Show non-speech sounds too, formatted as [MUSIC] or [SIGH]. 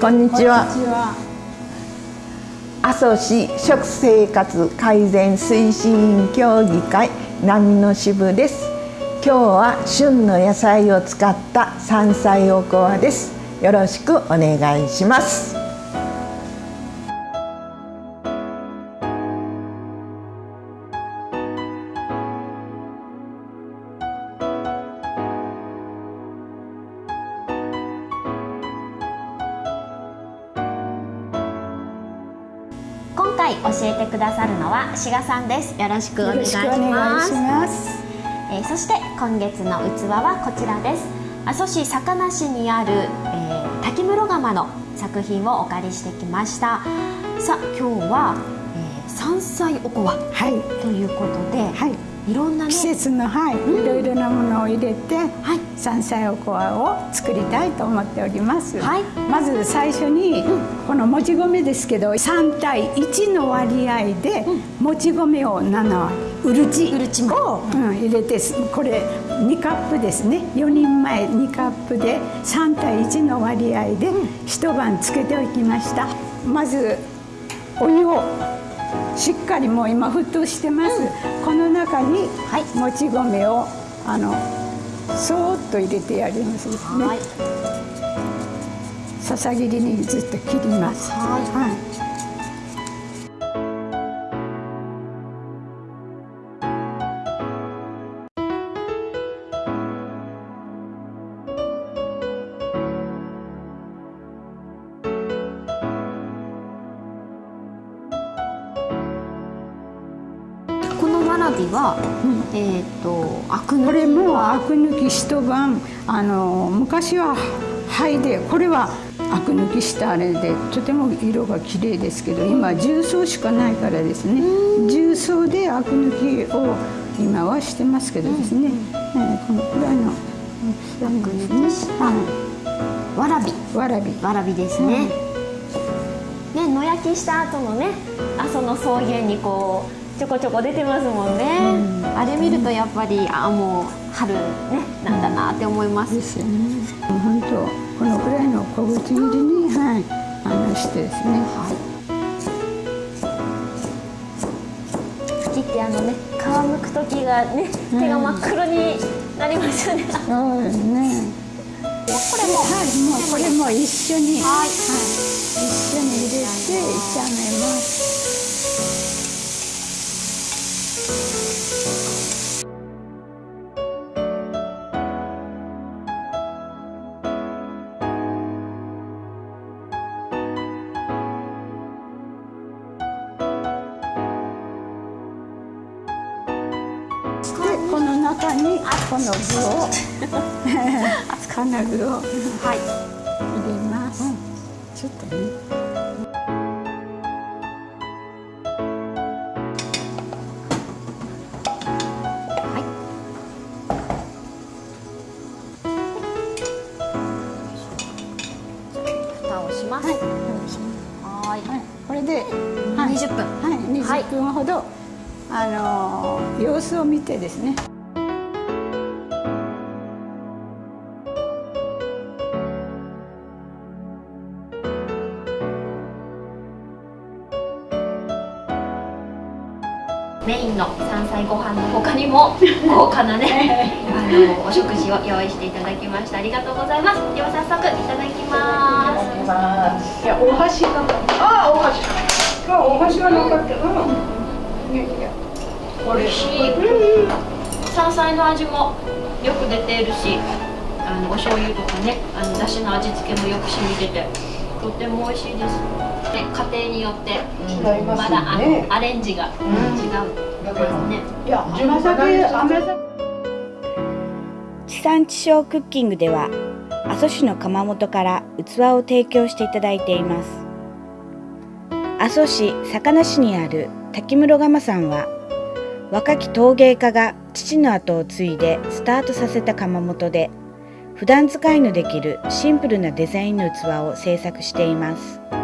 こんにちは。阿蘇市食生活改善推進員協議会波の支部です。今日は旬の野菜を使った山菜おこわです。よろしくお願いします。今回教えてくださるのは志賀さんです。よろしくお願いします。えー、そして今月の器はこちらです。阿蘇市坂名市にある、えー、滝室窯の作品をお借りしてきました。さあ今日は、えー、山菜おこわ、はい、ということで、はいいろんな、ね、季節の、はい、いろいろなものを入れて、はい、山菜おこわを作りたいと思っております、はい、まず最初に、うん、このもち米ですけど3対1の割合で、うん、もち米を7割うるち。を、うん、入れてこれ2カップですね。4人前2カップで3対1の割合で一晩つけておきました。まずお湯をしっかりもう今沸騰してます、うん、この中にもち米をあのそーっと入れてやりますね、はい、ささ切りにずっと切ります。はい、はいわびは、うん、えっ、ー、とアク抜きこれもアク抜き一晩あの昔は灰でこれはアク抜きしたあれでとても色が綺麗ですけど今重曹しかないからですね。重曹でアク抜きを今はしてますけどですね、うん、えー、このくらいのアク抜きした、わらび。わらび。わらびですね、うん、ね野焼きした後のね阿蘇の草原にこうちょこちょこ出てますもんね、うん、あれ見るとやっぱりあもう春ねなんだなって思います、ですよね。本当このぐらいの小口切りにはいあのしてですね。はい切ってあのね皮むく時がね手が真っ黒になりますよね、そうですね。これもはいもうこれも一緒にはい、はい、一緒に入れて炒めますこの中にこの具を。[LAUGHS] [LAUGHS] 金具を、はい、入れます、うん、ちょっとねはい、はい、これで、はい、20分。はい。20分ほど、あの様子を見てですね。メインの山菜ご飯の他にも [LAUGHS] 豪華なね [LAUGHS] あのお食事を用意していただきました。ありがとうございます。では早速いただきますお箸があお箸今日お箸がなかったうん。美味しい、山菜の味もよく出ているしあのお醤油とかねあのだしの味付けもよく染みててとっても美味しいです。で家庭によって、うん、まだあのアレンジが違う、地産地消クッキングでは阿蘇市の窯元から器を提供していただいています阿蘇市坂名市にある滝室窯さんは若き陶芸家が父の後を継いでスタートさせた窯元で普段使いのできるシンプルなデザインの器を製作しています。